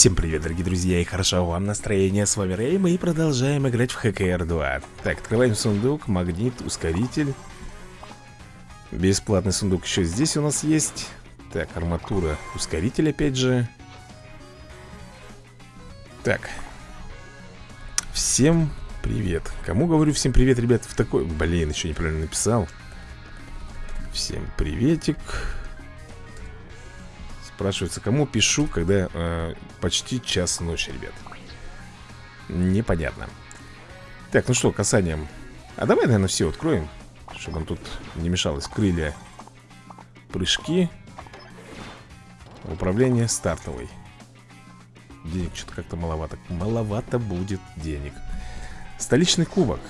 Всем привет, дорогие друзья, и хорошо вам настроение, с вами Рэй, мы продолжаем играть в ХКР 2 Так, открываем сундук, магнит, ускоритель. Бесплатный сундук еще здесь у нас есть. Так, арматура, ускоритель опять же. Так. Всем привет. Кому говорю всем привет, ребят, в такой... Блин, еще неправильно написал. Всем приветик Спрашивается, кому пишу, когда э, почти час ночи, ребят? Непонятно. Так, ну что, касанием А давай, наверное, все откроем Чтобы нам тут не мешалось. Крылья, прыжки Управление стартовой. Денег что-то как-то маловато Маловато будет денег. Столичный кубок.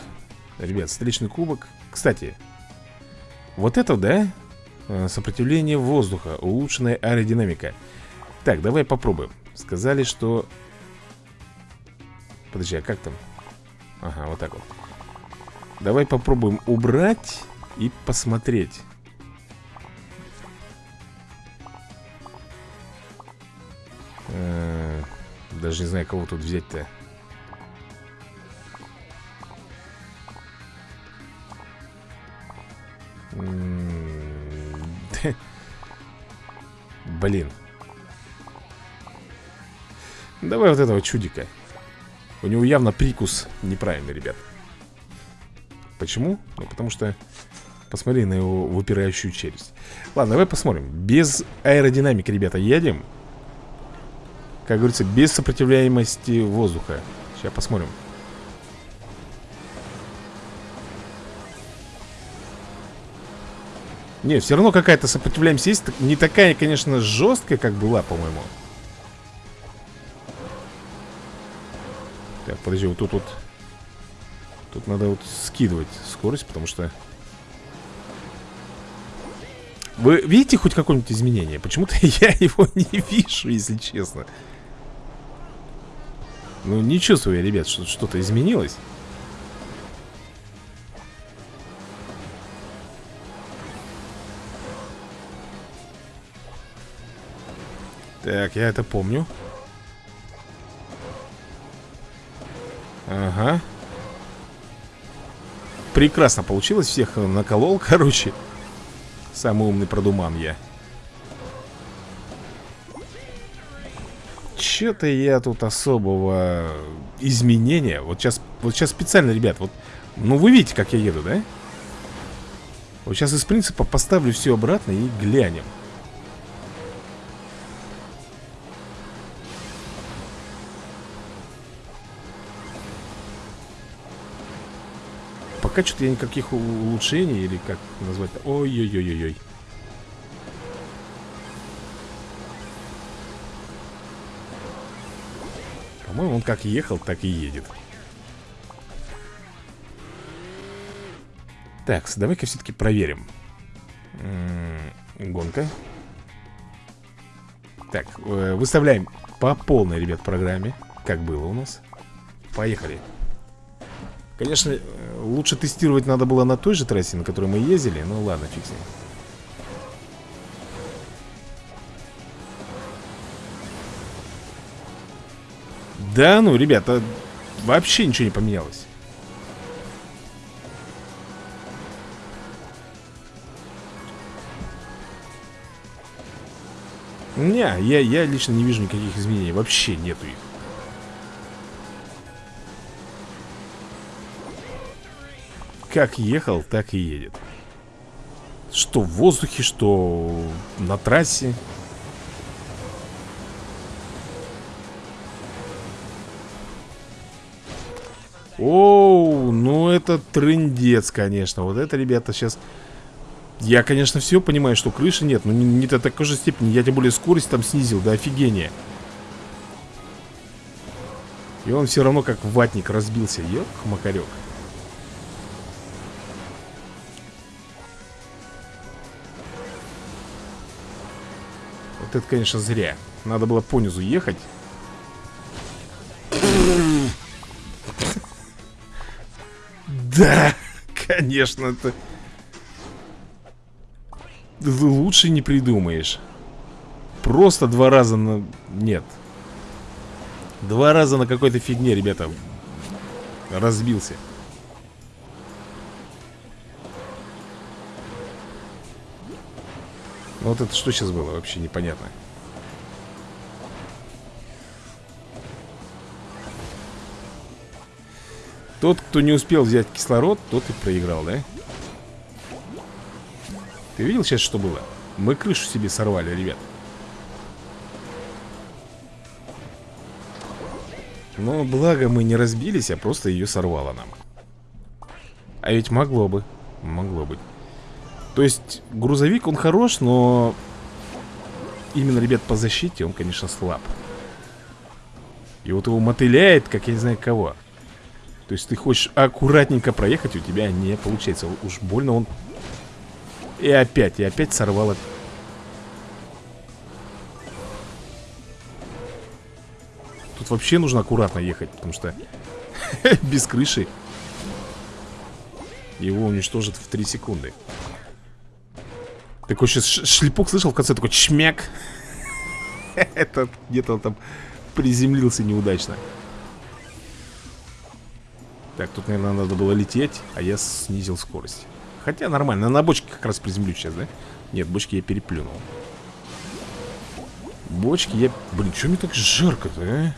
Ребят, столичный кубок. Кстати, вот это, да? Э, сопротивление воздуха, улучшенная аэродинамика. Так, давай попробуем. Сказали, что... Подожди, а как там? Ага, вот так вот. Давай попробуем убрать и посмотреть. Э, Даже не знаю, кого тут взять-то Блин. Давай вот этого чудика. У него явно прикус неправильный, ребят. Почему? Ну, потому что Посмотри на его выпирающую челюсть. Ладно, давай посмотрим. Без аэродинамики, ребята, едем. Как говорится, без сопротивляемости воздуха. Сейчас посмотрим Не, все равно какая-то сопротивляемость есть. Не такая, конечно, жесткая, как была, по-моему. Так, подожди, вот тут вот. Тут надо вот скидывать скорость, потому что. Вы видите хоть какое-нибудь изменение? Почему-то я его не вижу, если честно. Ну, не чувствую я, ребят, что что-то изменилось Так, я это помню. Ага. Прекрасно получилось, всех наколол, короче. Самый умный продуман я. Че-то я тут особого изменения. Вот сейчас, вот сейчас специально, ребят Вот, ну вы видите, как я еду, да? Вот сейчас из принципа поставлю все обратно и глянем Пока что-то я никаких улучшений Или как назвать Ой-ой-ой-ой-ой. По-моему, он как ехал, так и едет. Так, давай-ка все-таки проверим. М -м, Гонка. Так, э, выставляем по полной, ребят, программе Как было у нас. Поехали. Конечно, лучше тестировать надо было на той же трассе, на которой мы ездили. Ну ладно, фиг с ним Да ну, ребята, вообще ничего не поменялось. Не, я, я лично не вижу никаких изменений. Вообще нету их Как ехал, так и едет. Что в воздухе, что на трассе. Оу, ну это трындец, конечно. Вот это, ребята, сейчас Я, конечно, все понимаю, что крыши нет Но не, не до такой же степени. Я тем более скорость там снизил, до офигения. И он все равно как ватник разбился Ёк, макарек Вот это, конечно, зря. Надо было понизу ехать. Да, конечно, это... Лучше не придумаешь. Просто два раза на... Нет. Два раза на какой-то фигне, ребята Разбился вот это что сейчас было, вообще непонятно. Тот, кто не успел взять кислород, тот и проиграл, да? Ты видел сейчас, что было? Мы крышу себе сорвали, ребят. Но благо мы не разбились, а просто ее сорвало нам. А ведь могло бы. Могло быть То есть грузовик, он хорош, но Именно, ребят, по защите он, конечно, слаб. И вот его мотыляет, как я не знаю кого. То есть ты хочешь аккуратненько проехать, у тебя не получается. Уж больно он и опять, и опять сорвало Тут вообще нужно аккуратно ехать, потому что без крыши его уничтожат в 3 секунды. Такой сейчас шлепок слышал в конце, такой чмяк. Это где-то там приземлился неудачно. Так, тут, наверное, надо было лететь, а я снизил скорость. Хотя нормально, на бочке как раз приземлю сейчас, да? Нет, бочки я переплюнул Бочки я... Блин, что мне так жарко-то, а?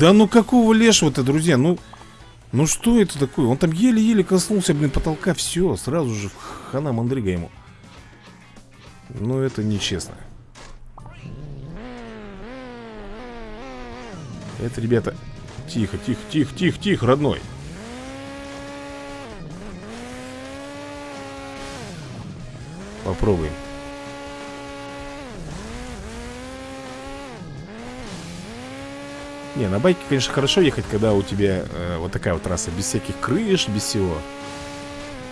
Да ну какого лешего-то, друзья? Ну, ну что это такое? Он там еле-еле коснулся, блин, потолка Все, сразу же хана мандрыга ему. Ну это нечестно. Это, ребята, Тихо, тихо, тихо, тихо, тихо, родной. Попробуем Не, на байке, конечно, хорошо ехать, когда у тебя э, вот такая вот трасса Без всяких крыш, без всего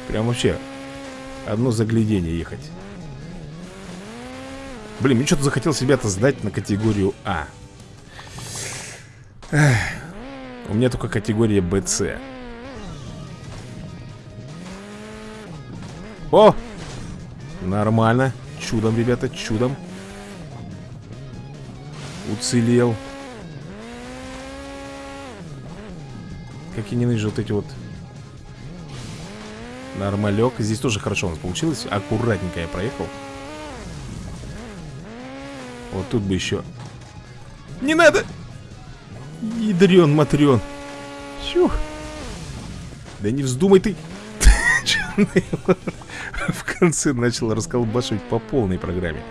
Прям вообще Одно заглядение ехать Блин, мне что-то захотелось, ребята, сдать на категорию А Эх. У меня только категория BC. О! Нормально. Чудом, ребята, чудом. Уцелел. Как я ненавижу вот эти вот Нормалек. Здесь тоже хорошо у нас получилось. Аккуратненько я проехал. Вот тут бы еще... Не надо! Ядрен, матрен. Чух. Да не вздумай ты. В конце начал расколбашивать по полной программе.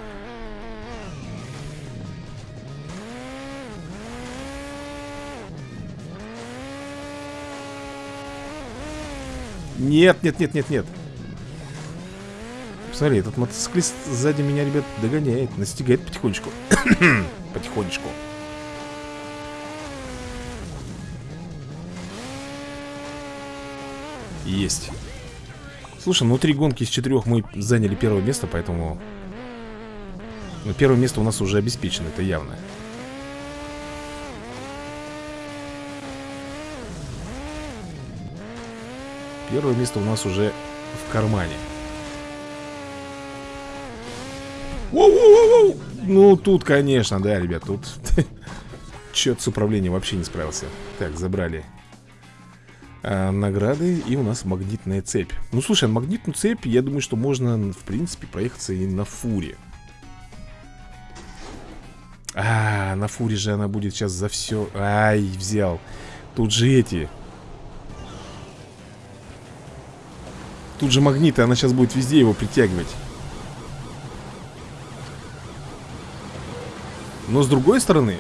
Нет, нет, нет, нет, нет. Смотри, этот мотоциклист сзади меня, ребят, догоняет, настигает потихонечку. потихонечку. Есть. Слушай, ну три гонки из четырех мы заняли первое место, поэтому... Ну, первое место у нас уже обеспечено, это явно. Первое место у нас уже в кармане. Воу-воу-воу! Ну, тут, конечно, да, ребят, тут... Чет с управлением вообще не справился. Так, забрали а, награды И у нас магнитная цепь Ну, слушай, а магнитную цепь, я думаю, что можно, в принципе, проехаться и на фуре А, на фуре же она будет сейчас за все Ай, взял Тут же эти Тут же магниты, она сейчас будет везде его притягивать. Но с другой стороны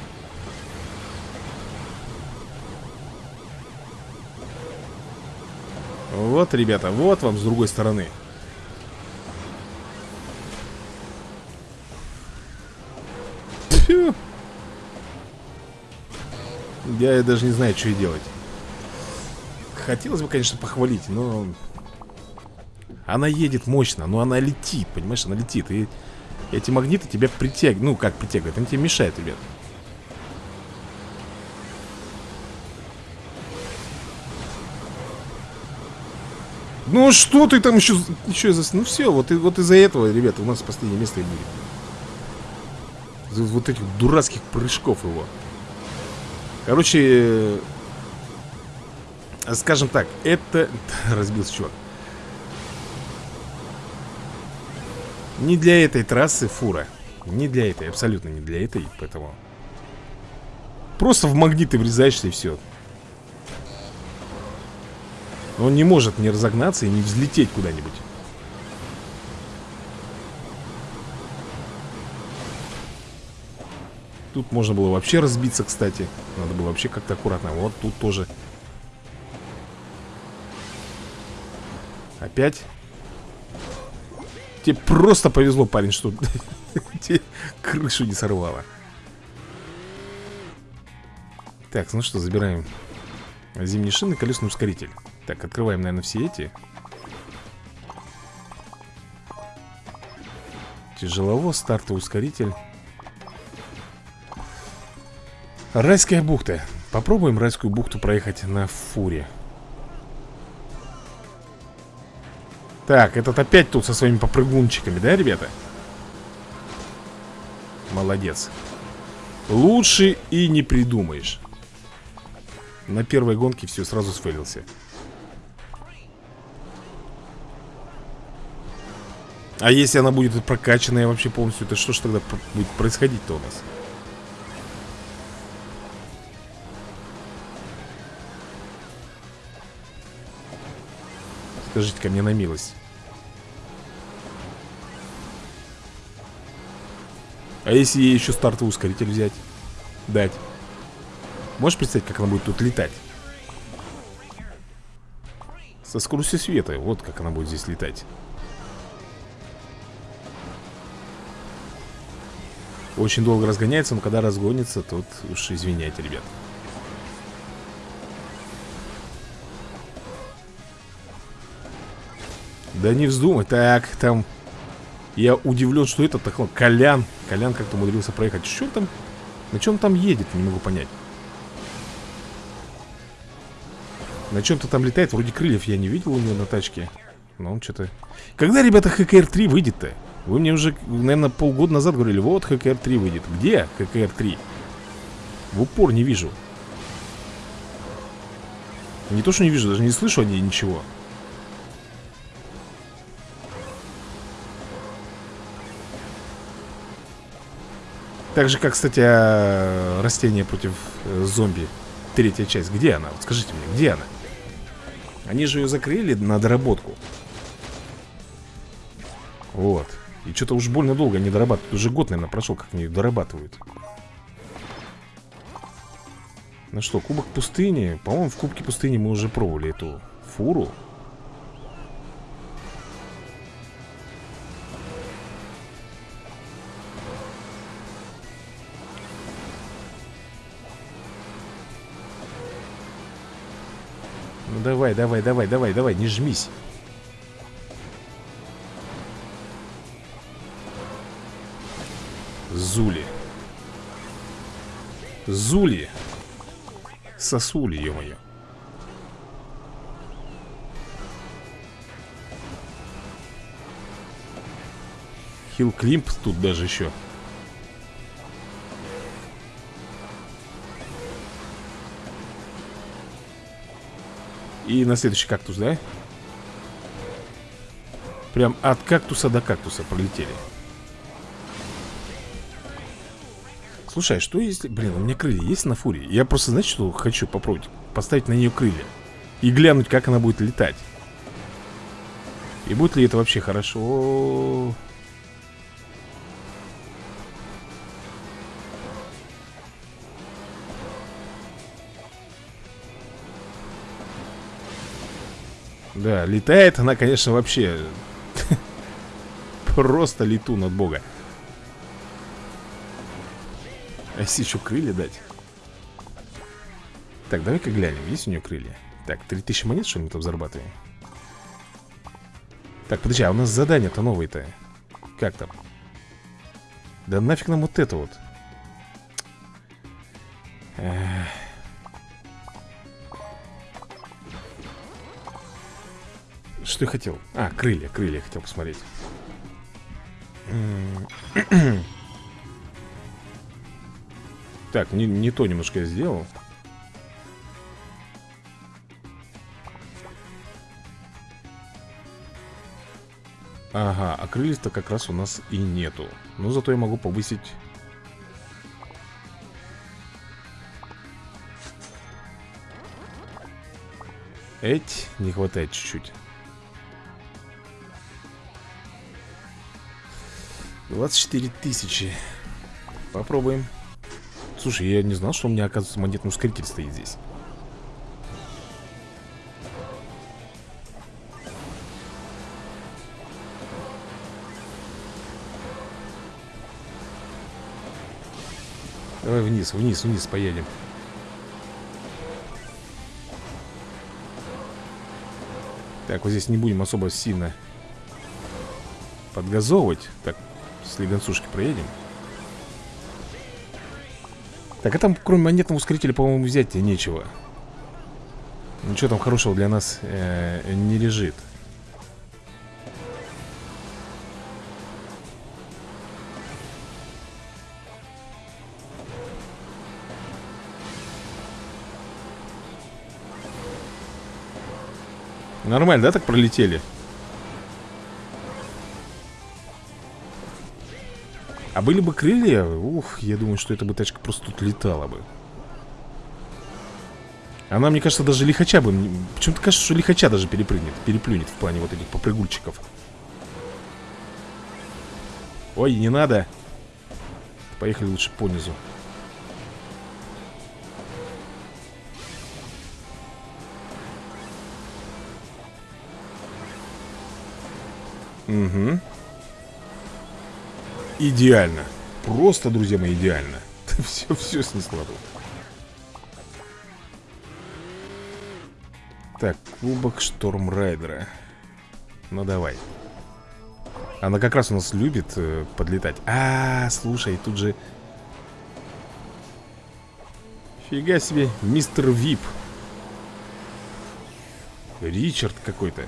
Вот, ребята, вот вам с другой стороны. Фью. Я даже не знаю, что и делать. Хотелось бы, конечно, похвалить, но... Она едет мощно, но она летит, понимаешь, она летит И эти магниты тебя притягивают Ну, как притягивают, они тебе мешают, ребят Ну что ты там еще, еще за... Ну все, вот, и, вот из-за этого, ребята, у нас последнее место и будет. Вот этих дурацких прыжков его. Короче, э, скажем так, это... Разбился чувак. Не для этой трассы фура. Не для этой, абсолютно не для этой, поэтому... Просто в магниты врезаешься и все. Он не может не разогнаться и не взлететь куда-нибудь. Тут можно было вообще разбиться, кстати. Надо было вообще как-то аккуратно. Вот тут тоже. Опять. Тебе просто повезло, парень, что крышу не сорвало. Так, ну что, забираем зимние шины, колесный ускоритель. Так, открываем, наверное, все эти. Тяжеловоз, стартовый ускоритель. Райская бухта. Попробуем райскую бухту проехать на фуре. Так, этот опять тут со своими попрыгунчиками, да, ребята? Молодец. Лучше и не придумаешь. На первой гонке все сразу сфейлился. А если она будет прокачанная вообще полностью, то что ж тогда будет происходить-то у нас? Скажите ко мне на милость. А если ей еще стартовый ускоритель взять? Дать. Можешь представить, как она будет тут летать? Со скоростью света. Вот как она будет здесь летать. Очень долго разгоняется, но когда разгонится, тут уж извиняйте, ребят. Да не вздумай. Так, там... Я удивлен, что этот так, Колян. Колян как-то умудрился проехать. Что там? На чем там едет? Не могу понять. На чем-то там летает. Вроде крыльев я не видел у него на тачке. Но он что-то... Когда, ребята, ХКР-3 выйдет-то? Вы мне уже, наверное, полгода назад говорили, вот ХКР-3 выйдет. Где ХКР-3? В упор не вижу. Не то, что не вижу, даже не слышу о ней ничего. Так же, как, кстати, растение против э, зомби. Третья часть. Где она? Вот скажите мне, где она? Они же ее закрыли на доработку. Вот. И что-то уж больно долго не дорабатывают. Уже год, наверное, прошел, как они дорабатывают. Ну что, Кубок пустыни. По-моему, в Кубке пустыни мы уже пробовали эту фуру. Ну давай, давай, давай, давай, давай, не жмись. Зули. Зули. Сосули, ё-моё. Хилл Климп тут даже еще. И на следующий кактус, да? Прям от кактуса до кактуса пролетели. Слушай, а что если... Блин, у меня крылья есть на фуре? Я просто, знаете, что хочу попробовать? Поставить на нее крылья. И глянуть, как она будет летать. И будет ли это вообще хорошо? Да, летает она, конечно, вообще Просто летун от бога А если еще крылья дать? Так, давай-ка глянем, есть у нее крылья? Так, 3000 монет, что мы там зарабатываем? Так, подожди, а у нас задание-то новое-то Как там? Да нафиг нам вот это вот Эх. Что я хотел? А, крылья, крылья хотел посмотреть. Так, не, не то немножко я сделал. Ага, а крыльев-то как раз у нас и нету. Но зато я могу повысить. Эть, не хватает чуть-чуть 24 тысячи. Попробуем. Слушай, я не знал, что у меня, оказывается, монетный ускоритель стоит здесь. Давай вниз, вниз, вниз поедем. Так, вот здесь не будем особо сильно подгазовывать. Так, с леденцушки проедем. Так, а там кроме монетного ускорителя, по-моему, взять нечего. Ничего там хорошего для нас э, не лежит. Нормально, да, так пролетели? А были бы крылья, ух, я думаю, что эта бы тачка просто тут летала бы. Она, мне кажется, даже лихача бы Почему-то кажется, что лихача даже перепрыгнет Переплюнет в плане вот этих попрыгульчиков. Ой, не надо. Поехали лучше по низу. Угу. Идеально. Просто, друзья мои, идеально. все, все снесло тут. Так, кубок Штормрайдера. Ну давай. Она как раз у нас любит э, подлетать. А, -а, а, слушай, тут же... Фига себе, мистер Вип. Ричард какой-то.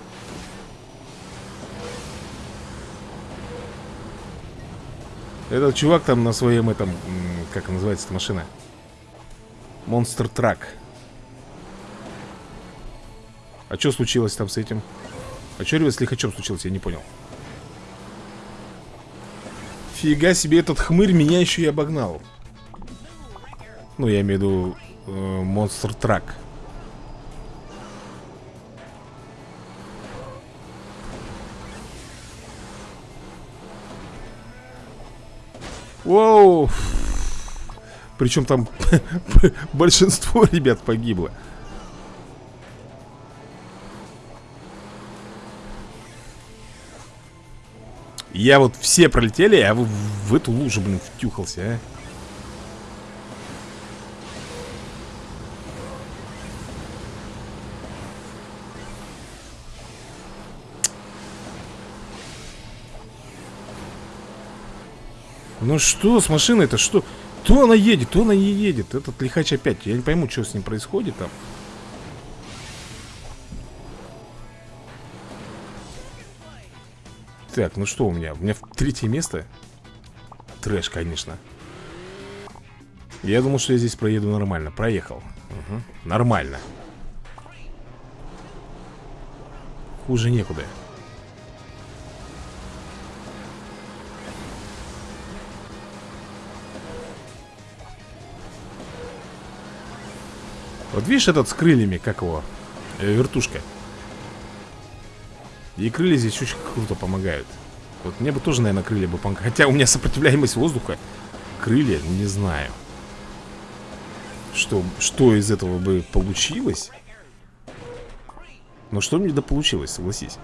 Этот чувак там на своем этом... Как называется эта машина? Монстр Трак. А что случилось там с этим? А что, ребят, с лихачом случилось? Я не понял. Фига себе, этот хмырь меня еще и обогнал. Ну, я имею в виду э, Монстр Трак. Воу! Причем там большинство ребят погибло. Я вот все пролетели, а вы в эту лужу, блин, втюхался, а? Ну что с машиной-то? Что? То она едет, то она не едет. Этот лихач опять. Я не пойму, что с ним происходит там. Так, ну что у меня? У меня третье место. Трэш, конечно. Я думал, что я здесь проеду нормально. Проехал. Угу. Нормально. Хуже некуда. Вот видишь этот с крыльями, как его? Э, вертушка. И крылья здесь очень круто помогают. Вот мне бы тоже, наверное, крылья бы помогали. Хотя у меня сопротивляемость воздуха. Крылья, не знаю. Что, что из этого бы получилось? Но что мне да получилось, согласись.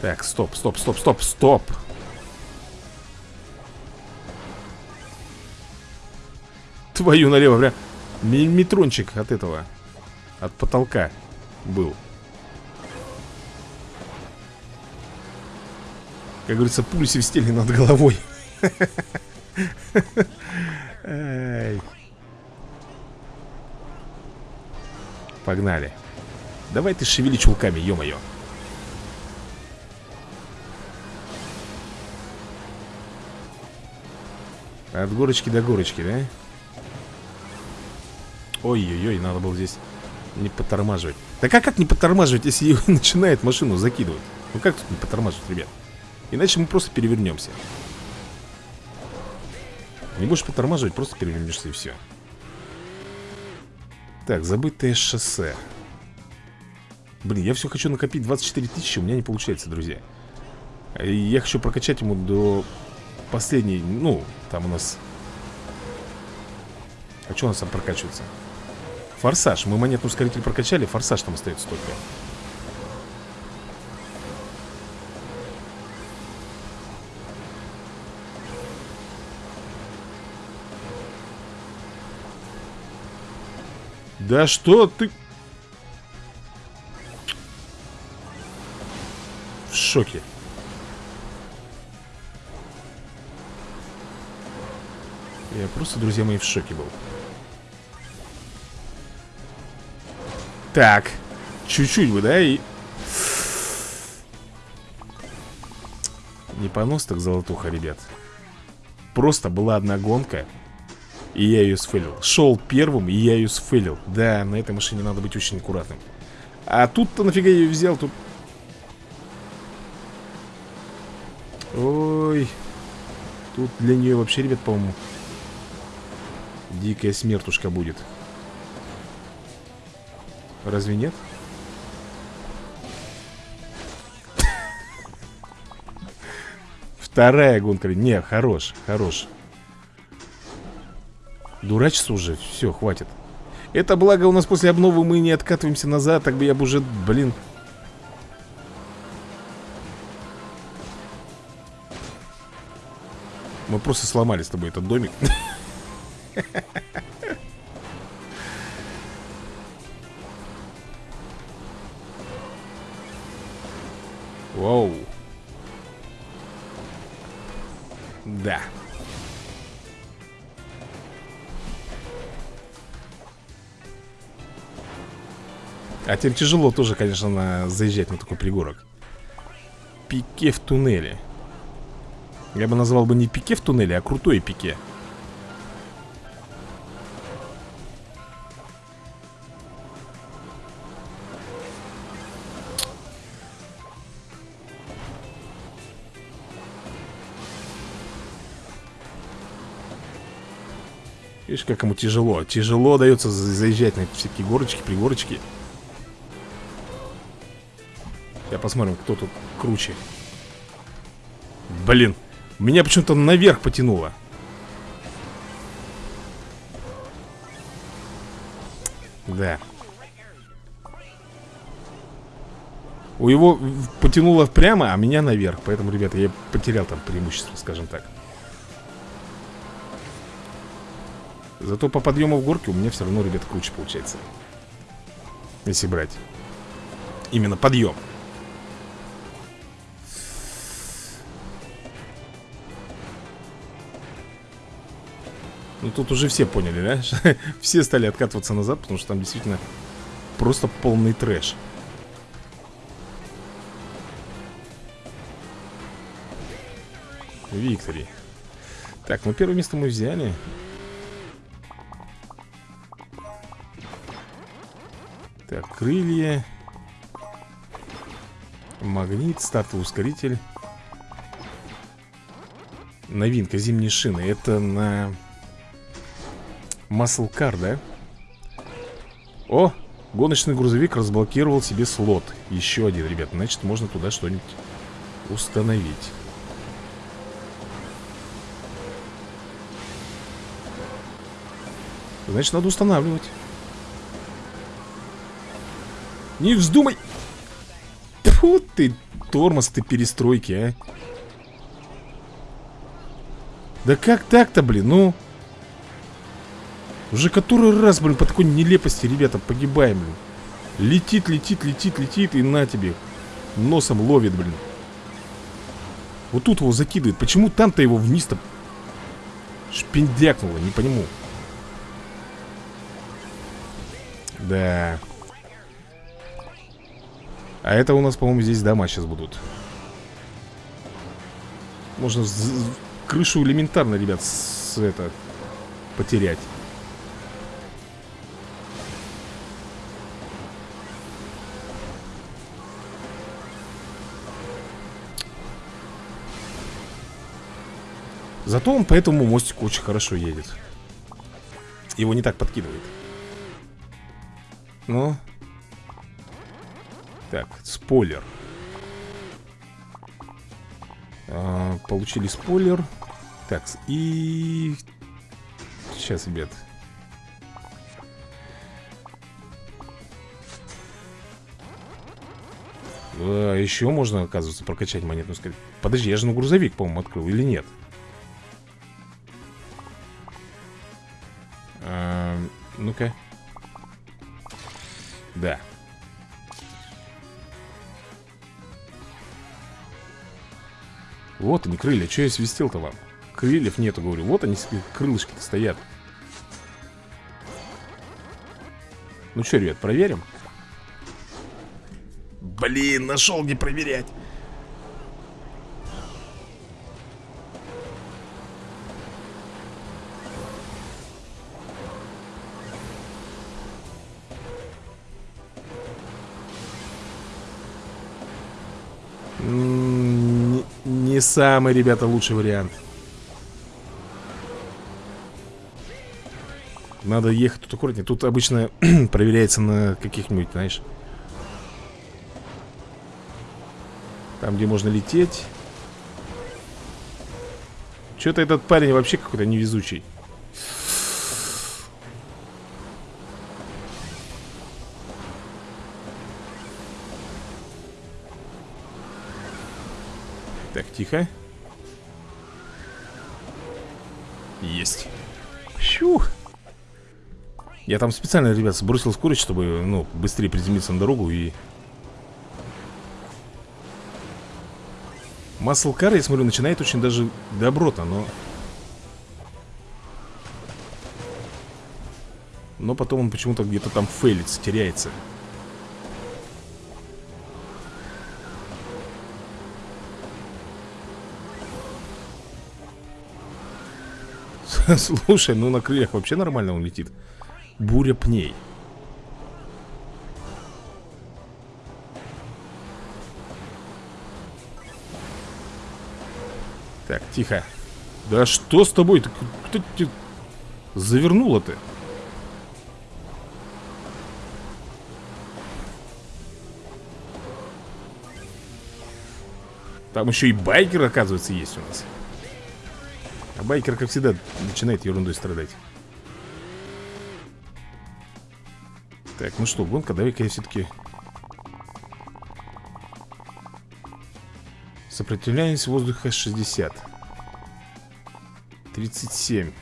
Так, стоп, стоп, стоп, стоп, стоп. Твою налево, прям Миллиметрончик от этого От потолка был. Как говорится, пули свистели над головой. Погнали. Давай ты шевели чулками, ё-моё. От горочки до горочки, да? Ой-ой-ой, надо было здесь не потормаживать Так а как не потормаживать, если начинает машину закидывать? Ну как тут не потормаживать, ребят? Иначе мы просто перевернемся Не будешь потормаживать, просто перевернешься и все Так, забытое шоссе Блин, я все хочу накопить 24 тысячи, у меня не получается, друзья Я хочу прокачать ему до последней, ну, там у нас А что у нас там прокачивается? Форсаж, мы монетный ускоритель прокачали Форсаж там остается только. Да что ты... В шоке Я просто, друзья мои, в шоке был. Так Чуть-чуть бы, да, и... Не понос так золотуха, ребят. Просто была одна гонка И я ее сфейлил. Шел первым, и я ее сфейлил. Да, на этой машине надо быть очень аккуратным. А тут-то нафига я ее взял? Тут... Ой Тут для нее вообще, ребят, по-моему Дикая смертушка будет Разве нет? Вторая гонка. Не, хорош, хорош. Дурачиться уже. Все, хватит. Это благо у нас после обновы мы не откатываемся назад. Так бы я бы уже, блин... Мы просто сломали с тобой этот домик. Воу. Да. А теперь тяжело тоже, конечно, на... заезжать на такой пригорок. Пике в туннеле. Я бы назвал бы не пике в туннеле, а крутой пике. Видишь, как ему тяжело? Тяжело дается заезжать на всякие горочки, пригорочки. Я посмотрим, кто тут круче. Блин Меня почему-то наверх потянуло. Да. У его потянуло прямо, а меня наверх. Поэтому, ребята, я потерял там преимущество, скажем так Зато по подъему в горке у меня все равно, ребят, круче получается. Если брать Именно подъем. Ну тут уже все поняли, да? все стали откатываться назад, потому что там действительно просто полный трэш. Виктори. Так, ну первое место мы взяли Так, крылья Магнит, стартовый ускоритель. Новинка, зимние шины Это на Car, да? О, гоночный грузовик разблокировал себе слот. Еще один, ребят Значит, можно туда что-нибудь установить. Значит, надо устанавливать не вздумай. Фу ты, тормоз ты перестройки, а. Да как так-то, блин, ну? Уже который раз, блин, по такой нелепости, ребята, погибаем, блин. Летит, летит, летит, летит и на тебе Носом ловит, блин. Вот тут его закидывает. Почему там-то его вниз-то Шпиндякнуло, не пойму. Да А это у нас, по-моему, здесь дома сейчас будут. Можно крышу элементарно, ребят, с это потерять. Зато он по этому мостику очень хорошо едет. Его не так подкидывает. Ну Так, спойлер а, Получили спойлер Так, и... Сейчас, ребят а, Еще можно, оказывается, прокачать монетную скорость Подожди, я же на грузовик, по-моему, открыл или нет? Ну-ка. Да. Вот они, крылья. Че я свистел-то вам? Крыльев нету, говорю. Вот они, крылышки-то стоят. Ну что, ребят, проверим? Блин, нашел не проверять. Не самый, ребята, лучший вариант. Надо ехать тут аккуратнее. Тут обычно проверяется на каких-нибудь, знаешь Там, где можно лететь. Что-то этот парень вообще какой-то невезучий Тихо. Есть. Щух. Я там специально, ребят, сбросил скорость, чтобы, ну, быстрее приземлиться на дорогу и... Маслкар, я смотрю, начинает очень даже добротно, но... Но потом он почему-то где-то там фейлится, теряется. Слушай, ну на крыльях вообще нормально он летит Буря пней Так, тихо Да что с тобой? Ты, кто тебя завернула-то? Там еще и байкер, оказывается, есть у нас а байкер, как всегда, начинает ерундой страдать. Так, ну что, гонка, давай-ка я все-таки Сопротивляемость воздуха 60 37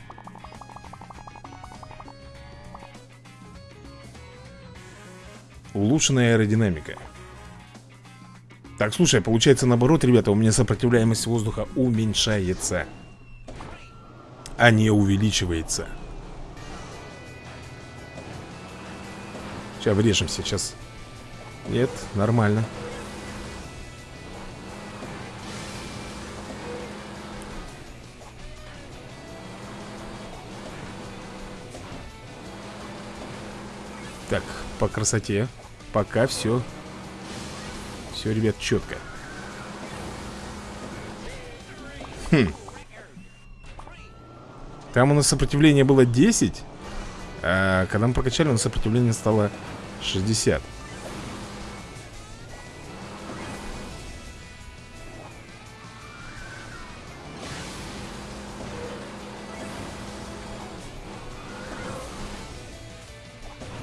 Улучшенная аэродинамика. Так, слушай, получается наоборот, ребята У меня сопротивляемость воздуха уменьшается а не увеличивается. Сейчас врежемся, сейчас. Нет, нормально. Так, по красоте. Пока все Все, ребят, четко Хм там у нас сопротивление было 10 А когда мы прокачали, у нас сопротивление стало 60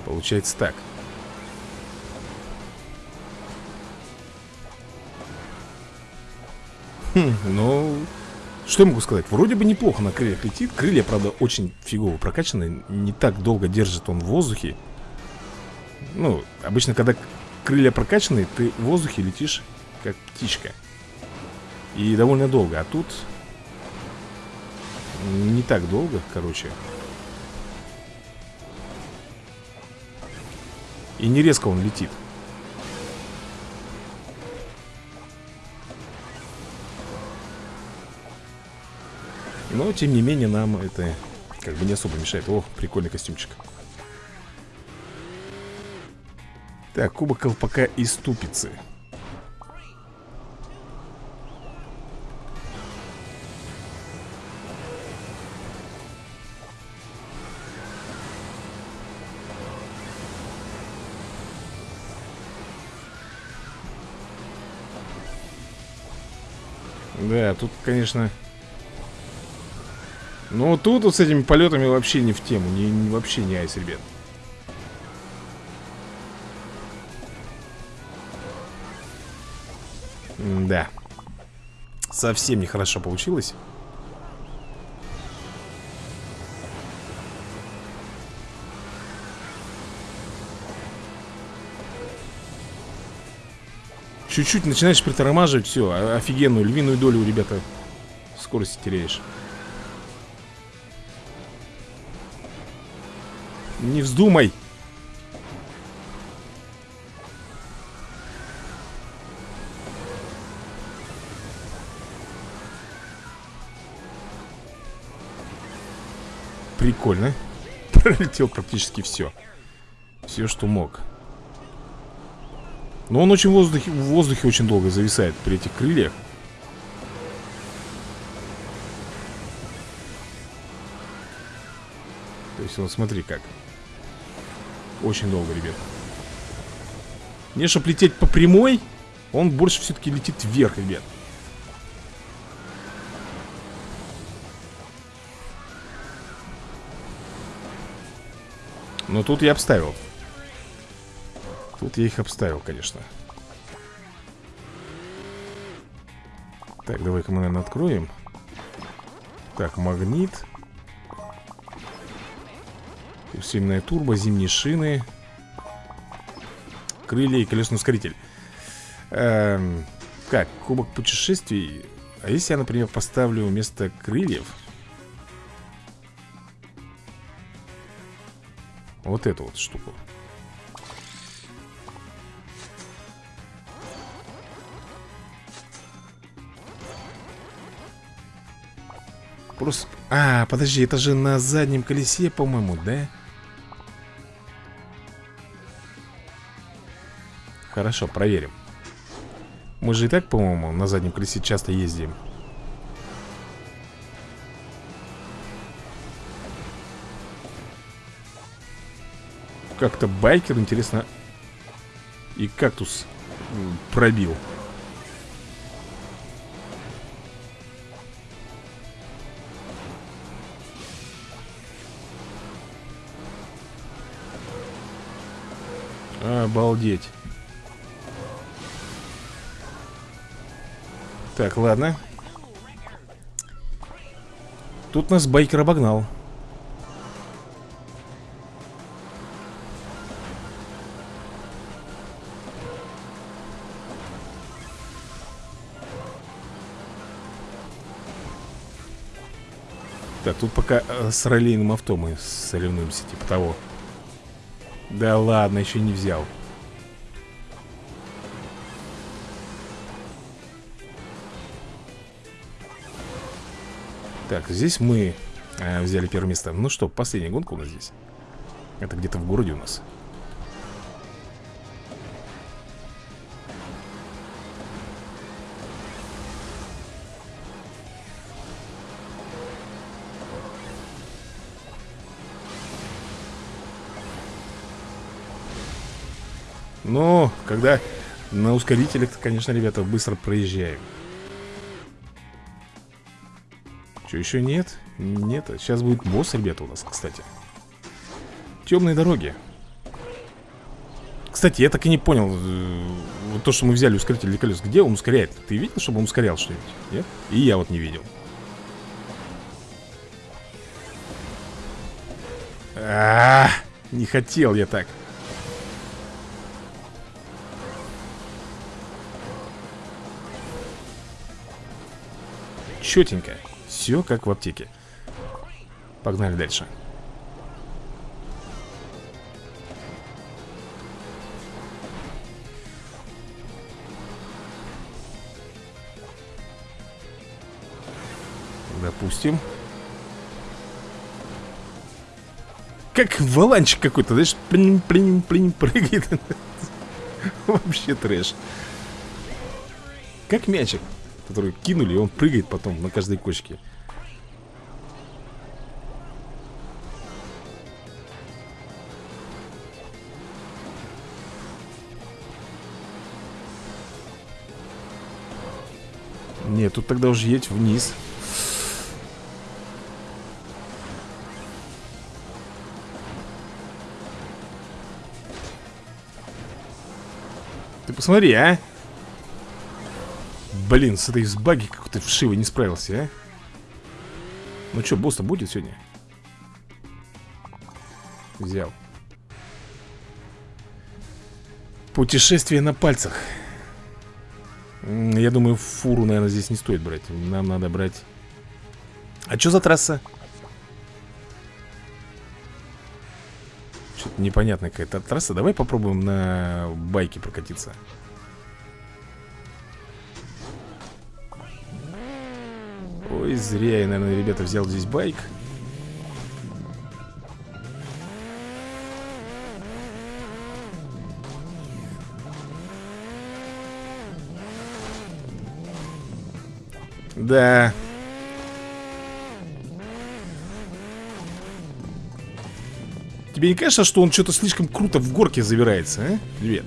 Получается так. Хм, ну что я могу сказать? Вроде бы неплохо на крыльях летит Крылья, правда, очень фигово прокачаны. Не так долго держит он в воздухе. Ну, обычно, когда крылья прокачаны Ты в воздухе летишь как птичка. И довольно долго. А тут Не так долго, короче. И не резко он летит Но, тем не менее, нам это как бы не особо мешает. О, прикольный костюмчик. Так, кубок колпака и ступицы Да, тут, конечно... Ну, тут вот с этими полетами вообще не в тему. Не, не, вообще не айс, ребят. да. Совсем нехорошо получилось. Чуть-чуть начинаешь притормаживать, все, офигенную львиную долю, ребята, скорости теряешь. Не вздумай! Прикольно. Пролетел практически все. Все, что мог. Но он очень в воздухе, в воздухе очень долго зависает при этих крыльях. То есть, вот смотри как. Очень долго, ребят. Не, чтобы лететь по прямой, он больше все-таки летит вверх, ребят. Но тут я обставил. Тут я их обставил, конечно Так, давай-ка мы, наверное, откроем Так, магнит Усиленная турбо, зимние шины Крылья и колесный ускоритель эм, Как, кубок путешествий? А если я, например, поставлю вместо крыльев? Вот эту вот штуку. Просто... А, подожди, это же на заднем колесе, по-моему, да? Хорошо, проверим. Мы же и так, по-моему, на заднем колесе часто ездим. Как-то байкер, интересно И кактус пробил. Обалдеть. Так, ладно. Тут нас байкер обогнал. Так, тут пока э, с ролейным авто мы соревнуемся, типа того. Да ладно, еще не взял. Так, здесь мы э, взяли первое место. Ну что, последняя гонка у нас здесь? Это где-то в городе у нас. Но когда на ускорителях, конечно, ребята, быстро проезжаем. Что, еще нет? Нет, сейчас будет босс, ребята, у нас, кстати. Темные дороги. Кстати, я так и не понял э, Вот то, что мы взяли ускоритель для колес Где он ускоряет? Ты видел, чтобы он ускорял что-нибудь? Нет? И я вот не видел а, -а, -а Не хотел я так четенько Все как в аптеке. Погнали дальше. Допустим. Как валанчик какой-то, знаешь, плин, плин, плин, прыгает. Вообще трэш. Как мячик Который кинули, и он прыгает потом на каждой кочке. Нет, тут тогда уже едь вниз. Ты посмотри, а Блин, с этой с баги как-то вшиво не справился, а? Ну что, босс-то будет сегодня? Взял. Путешествие на пальцах. Я думаю, фуру, наверное, здесь не стоит брать. Нам надо брать. А что за трасса? Что-то непонятная какая-то трасса. Давай попробуем на байке прокатиться Зря я, наверное, ребята, взял здесь байк. Да. Тебе не кажется, что он что-то слишком круто в горке забирается, а? Привет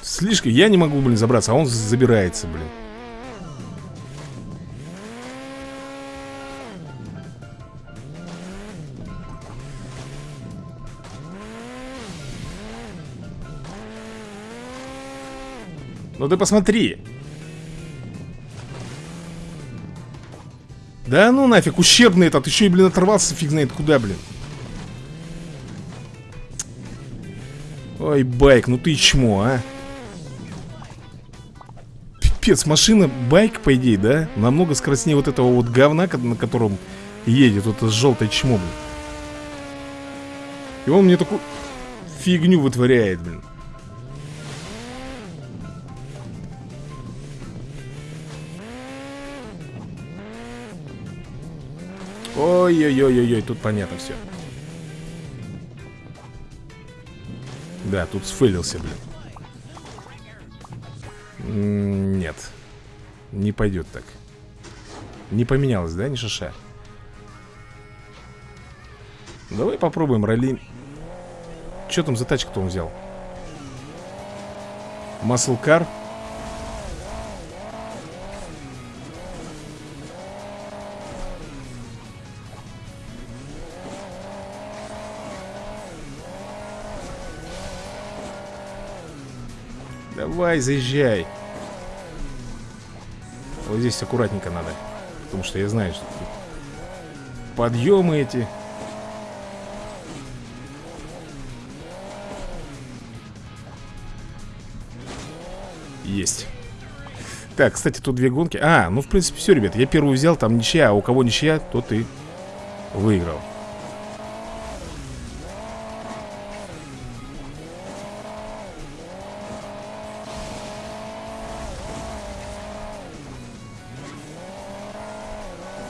Слишком, я не могу, блин, забраться, а он забирается, блин Ну ты посмотри. Да ну нафиг, ущербный этот Еще и, блин, оторвался фиг знает куда, блин. Ой, байк, ну ты чмо, а. Пипец, машина, байк, по идее, да? Намного скоростнее вот этого вот говна, на котором едет вот это желтое чмо, блин. И он мне такую фигню вытворяет, блин Ой-ой-ой-ой, тут понятно все. Да, тут сфейлился, блин. Нет. Не пойдет так. Не поменялось, да, ни шиша? Давай попробуем ралли. Что там за тачку-то он взял? Маслкар. Давай, заезжай. Вот здесь аккуратненько надо Потому что я знаю, что тут подъемы эти. Есть. Так, кстати, тут две гонки. А, ну в принципе все, ребят Я первую взял, там ничья, а у кого ничья, тот и выиграл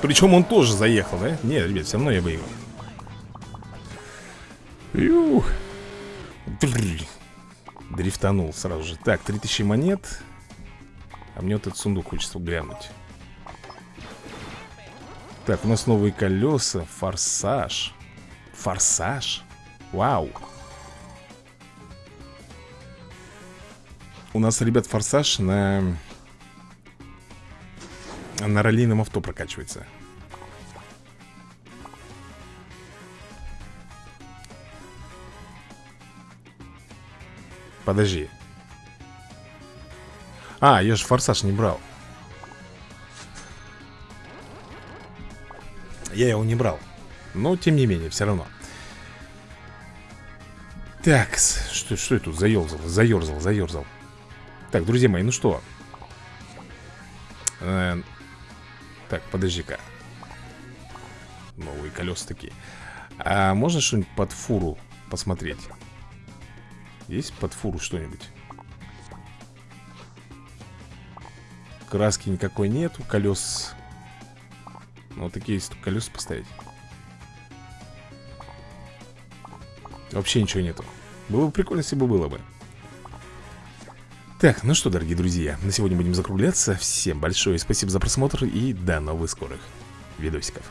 Причем он тоже заехал, да? Нет, ребят, все равно я выиграл. Юх. Дрифтанул сразу же. Так, 3000 монет. А мне вот этот сундук хочется глянуть. Так, у нас новые колеса. Форсаж. Форсаж? Вау. У нас, ребят, форсаж на на раллийном авто прокачивается. Подожди. А, я же форсаж не брал. Я его не брал. Но, тем не менее, все равно. Так, что, что я тут заерзал, заерзал, заерзал Так, друзья мои, ну что? Э, Так, подожди-ка. Новые колеса такие А можно что-нибудь под фуру посмотреть? Есть под фуру что-нибудь? Краски никакой нету Колес Ну, такие есть колеса поставить. Вообще ничего нету. Было бы прикольно, если бы было бы так, ну что, дорогие друзья, на сегодня будем закругляться. Всем большое спасибо за просмотр и до новых скорых видосиков.